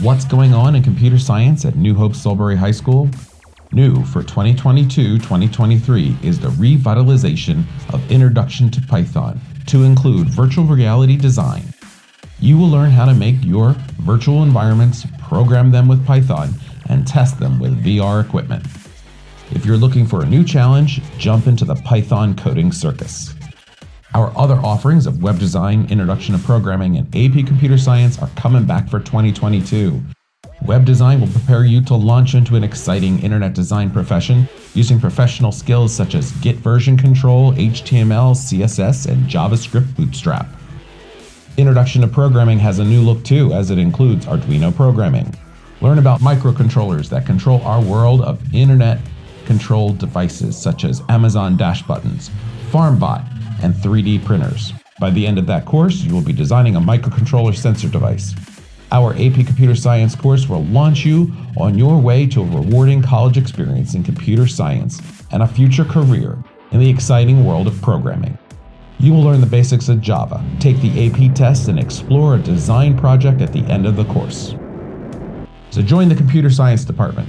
What's going on in computer science at New Hope Solebury High School? New for 2022-2023 is the revitalization of Introduction to Python to include virtual reality design. You will learn how to make your virtual environments, program them with Python, and test them with VR equipment. If you're looking for a new challenge, jump into the Python coding circus. Our other offerings of web design, introduction to programming, and AP computer science are coming back for 2022. Web design will prepare you to launch into an exciting internet design profession using professional skills such as Git version control, HTML, CSS, and JavaScript Bootstrap. Introduction to programming has a new look too, as it includes Arduino programming. Learn about microcontrollers that control our world of internet controlled devices such as Amazon Dash buttons, FarmBot, and 3D printers. By the end of that course, you will be designing a microcontroller sensor device. Our AP Computer Science course will launch you on your way to a rewarding college experience in computer science and a future career in the exciting world of programming. You will learn the basics of Java, take the AP test, and explore a design project at the end of the course. So join the Computer Science Department.